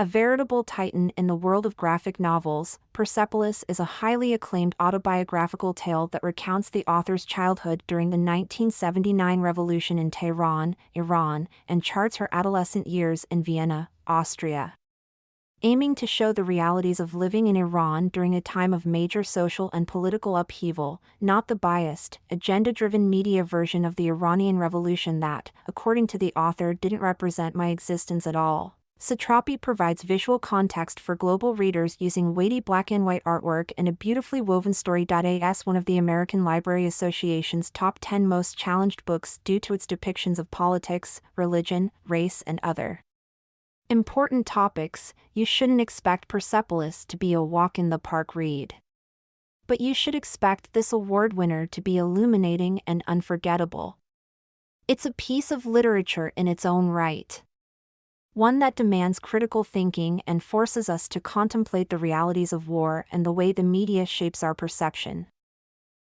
A veritable titan in the world of graphic novels, Persepolis is a highly acclaimed autobiographical tale that recounts the author's childhood during the 1979 revolution in Tehran, Iran, and charts her adolescent years in Vienna, Austria. Aiming to show the realities of living in Iran during a time of major social and political upheaval, not the biased, agenda driven media version of the Iranian Revolution that, according to the author, didn't represent my existence at all. Satrapi provides visual context for global readers using weighty black and white artwork and a beautifully woven story. As one of the American Library Association's top 10 most challenged books due to its depictions of politics, religion, race, and other important topics, you shouldn't expect Persepolis to be a walk in the park read. But you should expect this award winner to be illuminating and unforgettable. It's a piece of literature in its own right one that demands critical thinking and forces us to contemplate the realities of war and the way the media shapes our perception.